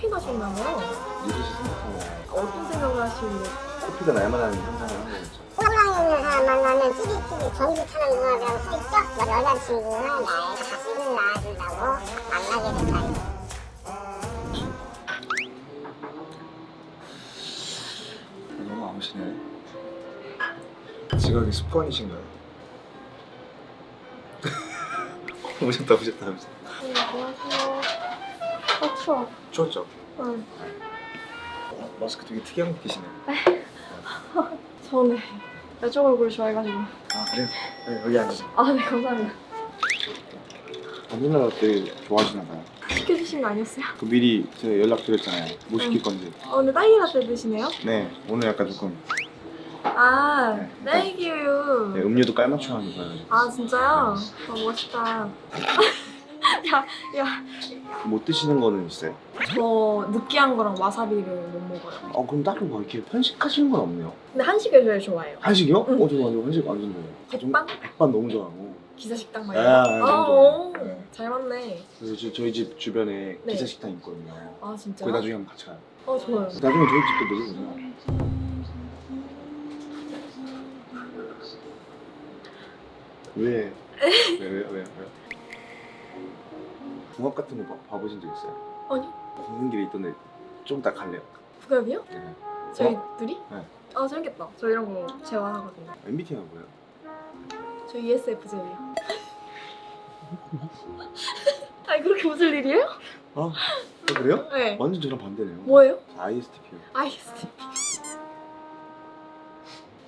커피 마셨나 봐요. 이것이 생각하면 어떤 생각을 하시길래? 커피가 날만한 상상을 한 거겠죠. 호랑이는 사람 만나면 찌릿찌릿 전기 타는 누나라고 써있죠? 여자친구는 나의 자식을 낳아준다고 만나게 된다. 너무 아무시네. 지각이 습관이신가요? 오셨다 오셨다 오셨다. 안녕하세요. 어, 추워. 추웠죠? 응. 마스크 되게 특이한 거 끼시네. 저는 여쪽 얼굴을 좋아해가지고. 아 그래요? 네, 여기 앉으세요. 아, 네, 감사합니다. 바닐라 라떼 좋아하시나 봐요. 시켜주신 거 아니었어요? 그 미리 제가 연락드렸잖아요. 뭐 시킬 건지. 어, 근데 딸기 라떼 드시네요? 네, 오늘 약간 조금 아, 네. 딸기 우유. 네, 음료도 깔맞춤 하는 거예요. 아, 진짜요? 아, 멋있다. 야, 야, 못 드시는 거는 있어요? 저 느끼한 거랑 와사비를 못 먹어요. 어 그럼 딱히 뭐 이렇게 편식하시는 건 없네요. 근데 한식을 제일 좋아해요. 한식이요? 응. 어, 저 완전 한식 완전 좋아해요. 백반? 백반 너무 좋아하고. 기사식당 아, 말이에요. 아, 아, 너무 오, 좋아요. 잘 맞네. 그래서 저, 저희 집 주변에 네. 기사 식당 있거든요. 아, 진짜요? 거기 나중에 한번 같이 가요. 어, 좋아요. 나중에 저희 집도 먹어보세요. 왜? 왜, 왜, 왜, 왜? 궁합 같은 거 봐, 봐보신 적 있어요? 아니, 걷는 길에 있던데 좀 이따 갈래요. 부갑이요? 네. 저희 어? 둘이? 네. 아, 재밌겠다. 저 이런 거 재활하거든요. MBTI가 뭐예요? 저 ESFJ예요. 아니, 그렇게 웃을 일이에요? 아, 어, 그래요? 네. 완전 저랑 반대네요. 뭐예요? 저 ISTP요. ISTP.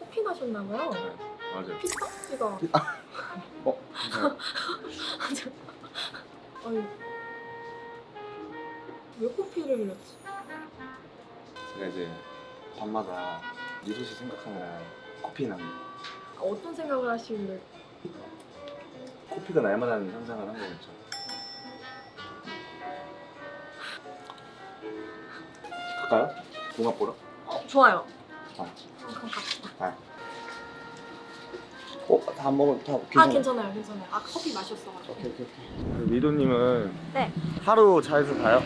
커피 마셨나봐요. 네, 맞아요. 피스타? 이거. 어? 괜찮아요. 아니. 왜 커피를 흘렸지? 제가 이제 밤마다 미소 씨 생각하면 커피 나는 아, 어떤 생각을 하시길래 커피가 날만 한 상상을 한 거겠죠. 갈까요? 궁합 보러? 어, 좋아요. 아. 그럼 갑시다. 어? 다안 먹어? 다 아, 괜찮아요? 괜찮아요. 괜찮아요. 아, 커피 마셨어가지고. 오케이 오케이 오케이 미도님은 네. 하루 자에서 봐요?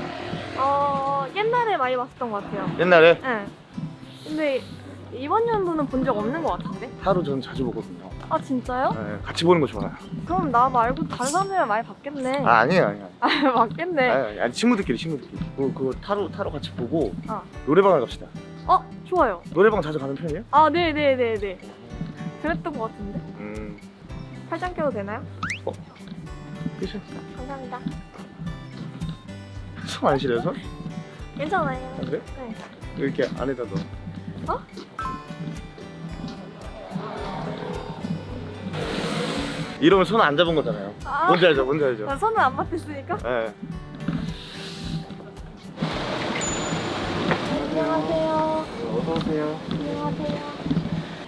어, 옛날에 많이 봤었던 것 같아요. 옛날에? 네. 근데 이번 연도는 본 적 없는 것 같은데? 하루 저는 자주 보거든요 아, 진짜요? 네, 같이 보는 거 좋아요 그럼 나 말고 다른 사람들이랑 많이 봤겠네. 아 아니에요 아니에요 아, 맞겠네. 아니, 아니 친구들끼리 친구들끼리 그거, 그거 타로 타로 같이 보고 어. 노래방을 갑시다 어, 좋아요. 노래방 자주 가는 편이에요? 아, 네네네네. 그랬던 것 같은데? 음 팔짱 껴도 되나요? 그쵸 감사합니다. 손안 시려요 손? 괜찮아요. 아, 그래? 네. 이렇게 안에다 넣어 어? 이러면 손 안 잡은 거잖아요 아, 뭔지 알죠 뭔지 알죠 나 손을 안 맞댔으니까. 예. 안녕하세요. 어서 오세요. 안녕하세요.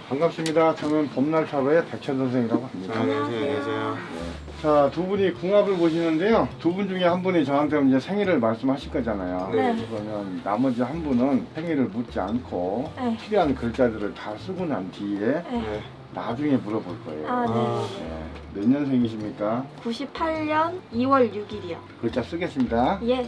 반갑습니다. 저는 봄날 타로의 백천 선생이라고 합니다. 안녕하세요 자, 두 분이 궁합을 보시는데요. 두 분 중에 한 분이 저한테 이제 생일을 말씀하실 거잖아요. 네. 그러면 나머지 한 분은 생일을 묻지 않고 네. 필요한 글자들을 다 쓰고 난 뒤에 네. 나중에 물어볼 거예요. 아, 네. 네. 몇 년생이십니까? 98년 2월 6일이요. 글자 쓰겠습니다. 예.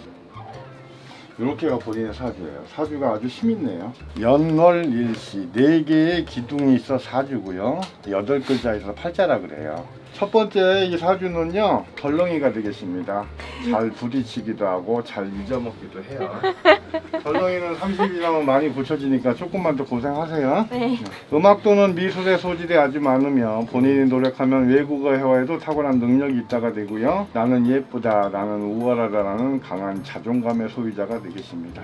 이렇게가 본인의 사주예요. 사주가 아주 힘있네요. 연월일시 네 개의 기둥이 있어 사주고요. 여덟 글자에서 팔자라 그래요. 첫 번째 이 사주는요 덜렁이가 되겠습니다. 잘 부딪히기도 하고 잘 잊어먹기도 해요. 덜렁이는 30 이상은 많이 고쳐지니까 조금만 더 고생하세요. 네. 음악 또는 미술의 소질이 아주 많으며 본인이 노력하면 외국어 회화에도 탁월한 능력이 있다가 되고요. 나는 예쁘다, 나는 우월하다 라는 강한 자존감의 소유자가 되겠습니다.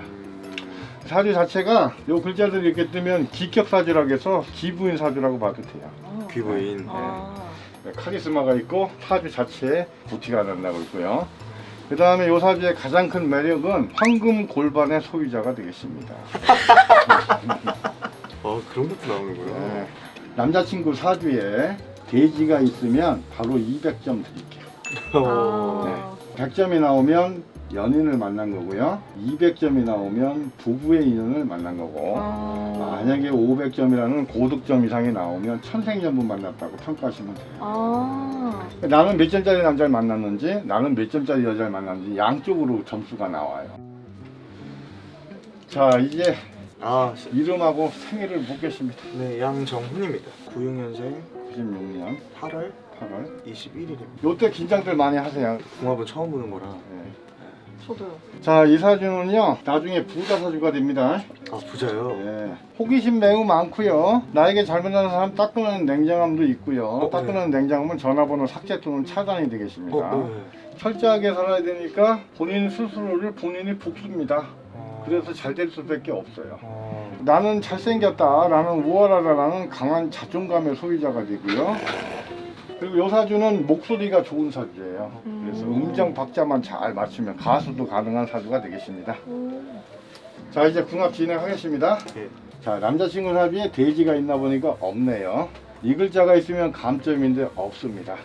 사주 자체가 요 글자들이 이렇게 뜨면 기격 사주라고 해서 기부인 사주라고 봐도 돼요. 귀부인 아. 네, 카리스마가 있고 사주 자체에 부티가 난다고 있고요. 그 다음에 요 사주의 가장 큰 매력은 황금 골반의 소유자가 되겠습니다. 어 그런 것도 나오는구나 네, 남자친구 사주에 돼지가 있으면 바로 200점 드릴게요. 아. 100점이 나오면 연인을 만난 거고요. 200점이 나오면 부부의 인연을 만난 거고 아. 만약에 500점이라는 고득점 이상이 나오면 천생연분 만났다고 평가하시면 돼요. 아. 나는 몇 점짜리 남자를 만났는지 나는 몇 점짜리 여자를 만났는지 양쪽으로 점수가 나와요. 자 이제 아, 시- 이름하고 생일을 묻겠습니다. 네, 양정훈입니다. 96년생 96년 8월 8월. 21일입니다. 요때 긴장들 많이 하세요. 궁합은 처음 보는 거라. 네. 저도요. 자, 이 사주는요, 나중에 부자 사주가 됩니다. 아, 부자요? 예. 호기심 매우 많고요. 나에게 잘못하는 사람 따끔한 냉정함도 있고요. 어, 따끔한 냉정함은 전화번호 삭제 또는 차단이 되겠습니다. 어, 네. 철저하게 살아야 되니까 본인 스스로를 본인이 복습니다. 어, 그래서 잘 될 수밖에 없어요. 어, 나는 잘생겼다, 나는 우월하다라는 강한 자존감의 소유자가 되고요. 그리고 요 사주는 목소리가 좋은 사주예요. 그래서 음정 박자만 잘 맞추면 가수도 가능한 사주가 되겠습니다. 자 이제 궁합 진행하겠습니다. 예. 자 남자친구 사주에 돼지가 있나 보니까 없네요. 이 글자가 있으면 감점인데 없습니다.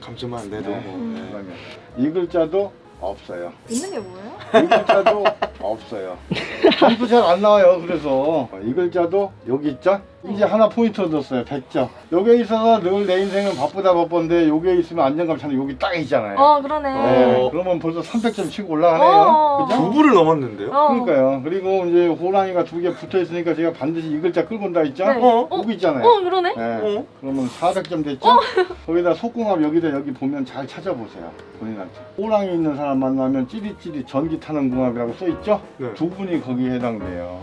감점만 내도 네. 뭐. 네. 그러면 이 글자도 없어요. 있는 게 뭐예요? 이 글자도 없어요. 점수 잘 안 나와요. 그래서 이 글자도 여기 있죠? 이제 하나 포인트 얻었어요. 100점. 여기에 있어서 늘 내 인생은 바쁘다 바쁜데 여기에 있으면 안정감 찾는 여기 딱 있잖아요. 어 그러네. 네, 어. 그러면 벌써 300점 치고 올라가네요. 어. 그죠? 두 부를 넘었는데요? 어. 그러니까요. 그리고 이제 호랑이가 두 개 붙어 있으니까 제가 반드시 이 글자 끌고 온다 했죠? 네. 어? 여기 있잖아요. 어 그러네. 네. 어? 그러면 400점 됐죠? 거기다 속궁합 여기다 여기 보면 잘 찾아보세요. 본인한테. 호랑이 있는 사람 만나면 찌릿찌릿 전기 타는 궁합이라고 써 있죠? 네. 두 분이 거기에 해당돼요.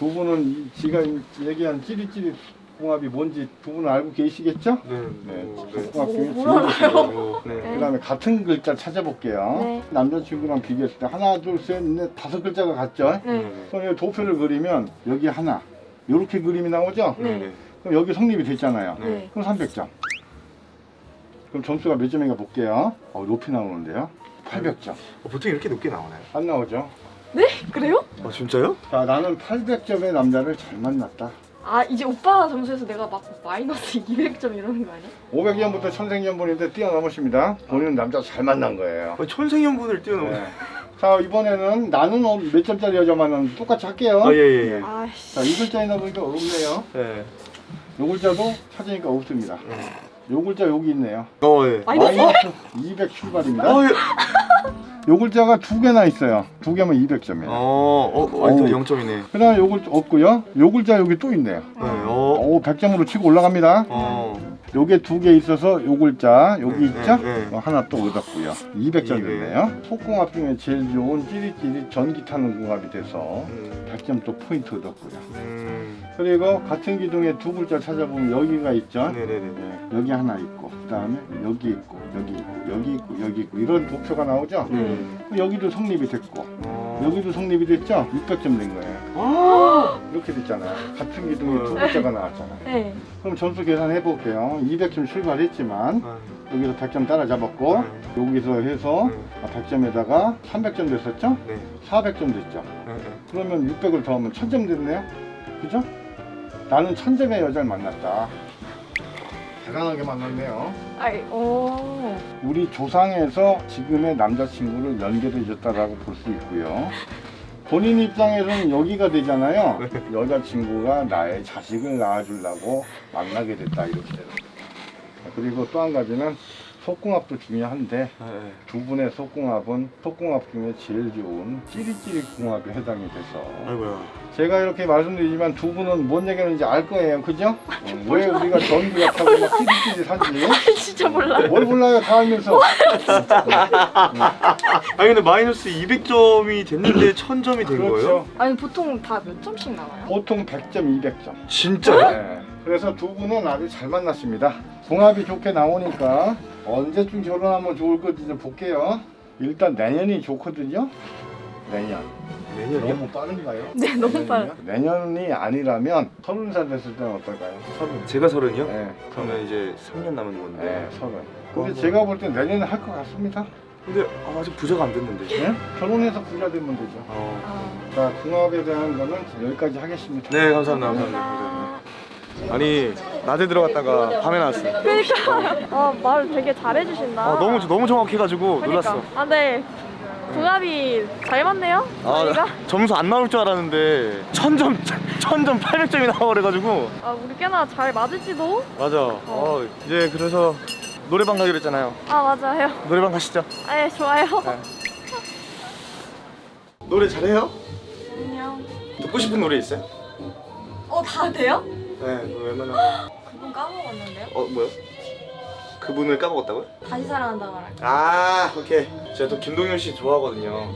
두 분은 이- 지가 얘기한 찌릿찌릿 궁합이 뭔지 두 분은 알고 계시겠죠? 네. 네. 어, 네. 궁합 중에 뭐, 네. 네. 그 다음에 같은 글자 찾아볼게요. 네. 남자친구랑 비교했을 때 하나, 둘, 셋, 넷, 다섯 글자가 같죠? 네. 그럼 여기 도표를 그리면 여기 하나, 이렇게 그림이 나오죠? 네. 네. 그럼 여기 성립이 됐잖아요. 네. 그럼 300점. 그럼 점수가 몇 점인가 볼게요. 어, 높이 나오는데요. 800점. 어, 보통 이렇게 높게 나오나요? 안 나오죠? 그래요? 아, 진짜요? 자, 나는 800점의 남자를 잘 만났다. 아 이제 오빠 점수에서 내가 막 마이너스 200점 이러는 거 아니야? 500년부터 천생연분인데 뛰어넘으십니다. 본인은 남자 잘 만난 거예요. 아, 천생연분을 뛰어넘어. 네. 자, 이번에는 나는 어, 몇 점짜리 여자 만나는 똑같이 할게요. 아, 예, 예, 예. 아이씨. 자, 이 글자 있나 보니까 없네요. 네. 요 글자도 찾으니까 없습니다. 네. 요 글자 여기 있네요. 어, 예. 마이너스? 200 출발입니다. 어, 예. 요 글자가 두 개나 있어요. 두 개면 200점이에요. 어, 어, 어, 아니, 어우. 0점이네. 그 다음에 요글 없고요. 요 글자 여기 또 있네요. 네. 어. 오, 100점으로 치고 올라갑니다. 어. 요게 두 개 있어서 요 글자 여기 네, 있죠? 네, 네. 어, 하나 또 얻었고요. 200점 됐네요. 속궁합 중에 제일 좋은 찌릿찌릿 전기 타는 궁합이 돼서 음. 100점 또 포인트 얻었고요. 음. 그리고 같은 기둥에 두 글자 찾아보면 여기가 있죠? 네, 여기 하나 있고 그 다음에 여기 있고 여기 있고 여기 있고 여기 있고 이런 도표가 나오죠? 음. 여기도 성립이 됐고 어. 여기도 성립이 됐죠? 600점 된 거예요. 아. 이렇게 됐잖아요. 같은 기둥에 두 글자가 나왔잖아요. 네. 그럼 점수 계산해 볼게요. 200점 출발했지만 아. 여기서 100점 따라잡았고 여기서 해서 네. 100점에다가 300점 됐었죠? 네. 400점 됐죠? 네. 네. 그러면 600을 더하면 1000점 됐네요. 그죠? 나는 1000점의 여자를 만났다. 대단하게 만났네요. 아이 오. 우리 조상에서 지금의 남자친구를 연결해 줬다라고 볼 수 있고요. 본인 입장에서는 여기가 되잖아요. 여자친구가 나의 자식을 낳아주려고 만나게 됐다 이렇게 되는 거예요. 그리고 또 한 가지는 속궁합도 중요한데 네. 두 분의 속궁합은 속궁합 중에 제일 좋은 찌릿찌릿 궁합에 해당이 돼서 아이고야. 제가 이렇게 말씀드리지만 두 분은 뭔 얘기하는지 알 거예요. 그죠? 어, 왜 우리가 전기 같다고 막 찌릿찌릿 하지? 진짜 몰라. 뭘 몰라요 다 알면서 아니 근데 마이너스 200점이 됐는데 1000점이 된 거예요? 그렇죠. 아니 보통 다 몇 점씩 나와요? 보통 100점, 200점. 진짜요? 네. 그래서 두 분은 아주 잘 만났습니다. 궁합이 좋게 나오니까 언제쯤 결혼하면 좋을 건지 좀 볼게요. 일단 내년이 좋거든요. 내년. 내년이요? 너무 빠른가요? 네 너무? 빨라. 내년이 아니라면 서른 살 됐을 때는 어떨까요? 서른. 제가 서른이요? 네. 그러면 이제 3년 남은 건데. 네, 서른. 근데 어. 제가 볼 때 내년에 할 것 같습니다. 근데 아, 아직 부자가 안 됐는데. 네? 결혼해서 부자 되면 되죠. 어. 아. 자, 궁합에 대한 거는 여기까지 하겠습니다. 네 감사합니다. 감사합니다. 아니 낮에 들어갔다가 밤에 나왔어요. 그러니까 아말 되게 잘해주신다. 아, 너무 너무 정확해가지고 그러니까. 놀랐어. 아 네. 궁합이 잘 맞네요. 아, 저희가. 점수 안 나올 줄 알았는데 천점 천점 800점이 나와버려가지고 아 우리 꽤나 잘 맞을지도. 맞아. 어, 이제 그래서 노래방 가기로 했잖아요. 아 맞아요. 노래방 가시죠. 아예 좋아요. 노래 잘해요? 안녕. 듣고 싶은 노래 있어요? 어, 다 돼요? 네, 그 웬만하면 그분 까먹었는데요? 어 뭐요? 그분을 까먹었다고요? 다시 사랑한다 말할까? 아 오케이 제가 또 김동현 씨 좋아하거든요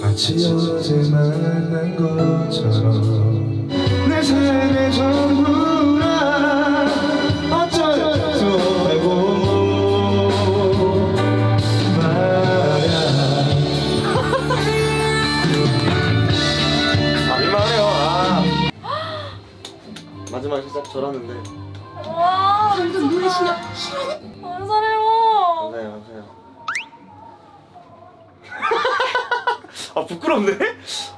마치 어제 만난 것처럼 내 삶의 전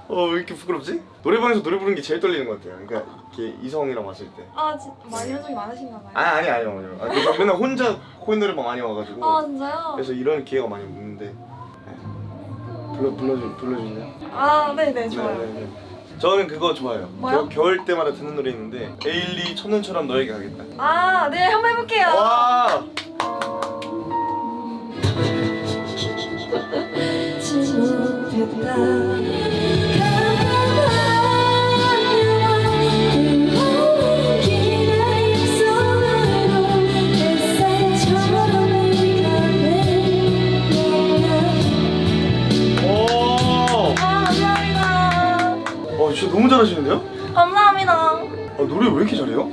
어 왜 이렇게 부끄럽지? 노래방에서 노래 부르는 게 제일 떨리는 것 같아요 그러니까 이렇게 이성이랑 왔을 때 아, 진 많이 이런 적이 많으신가 봐요. 아니 아니 아니요 아니요 아, 맨날 혼자 코인 노래방 많이 와가지고 아, 진짜요? 그래서 이런 기회가 많이 없는데 네. 불러 불러주 불러주세요. 아, 네, 네, 좋아요. 네, 네, 네. 저는 그거 좋아요. 뭐요? 겨, 겨울 때마다 듣는 노래 있는데 에일리 첫눈처럼 너에게 가겠다. 아, 네, 한번 해볼게요. 와. 오. 잘하시는데요? 감사합니다. 아, 노래 왜 이렇게 잘해요?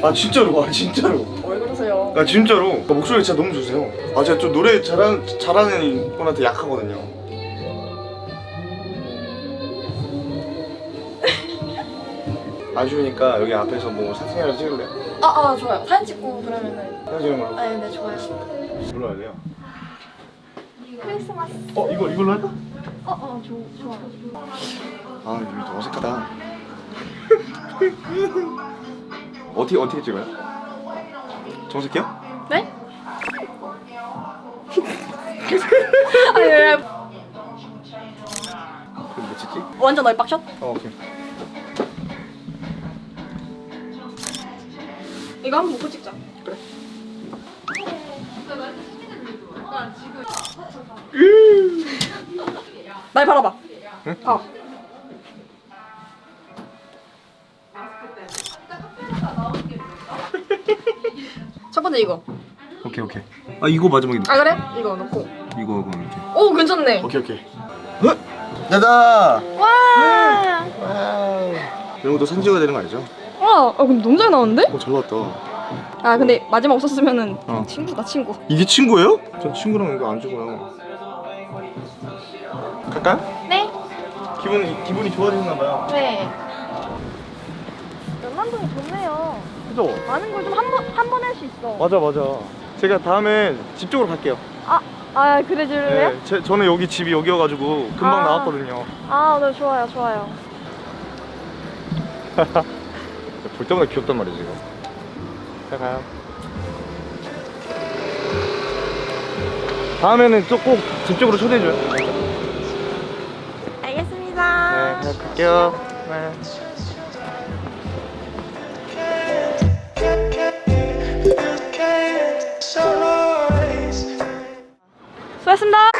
아 진짜로 아 진짜로 왜 그러세요? 아 진짜로 아, 목소리 진짜 너무 좋으세요 아 제가 좀 노래 잘하는 잘하는 분한테 약하거든요 아쉬우니까 여기 앞에서 뭐 사진이라도 찍을래요? 아, 아, 좋아요. 사진 찍고 그러면은. 사진 찍는 거요? 네, 네, 좋아요. 불러야 돼요 크리스마스. 어 이거 이걸로 할까? 어, 어, 좋, 좋아요. 아 여기 좀 어색하다 어떻게 어떻게 찍어요? 정색해요? 네? 아니, 왜, 그럼 뭐 찍지? 완전 얼빡샷? 어 오케이 이거 한번 먹고 찍자. 날 바라봐. 응? 봐. 첫 번째 이거. 오케이 오케이 아 이거 마지막에 아 그래? 이거 넣고. 이거 그럼 이렇게 오 괜찮네. 오케이 오케이 짜자 와. 이런 것도 찍어야 되는 거 아니죠? 와, 아 근데 너무 잘 나왔는데? 어 잘 나왔다 아 근데 마지막 없었으면은 어. 친구다 친구. 이게 친구예요? 전 친구랑 이거 안 찍어요 갈까요? 네. 기분이 기분이 좋아지셨나 봐요 네. 연남동이 좋네요. 그죠? 많은 걸 좀 한 번 한 번 할 수 있어. 맞아 맞아 제가 다음엔 집 쪽으로 갈게요 아, 아 그래 줄래요? 네, 제, 저는 여기 집이 여기여가지고 금방 아. 나왔거든요 아, 네 좋아요, 좋아요. 볼 때마다 귀엽단 말이지 이거 잘 가요 다음에는 또꼭집 쪽으로 초대해줘요 네 알겠습니다. 갈게요 네. 고맙습니다.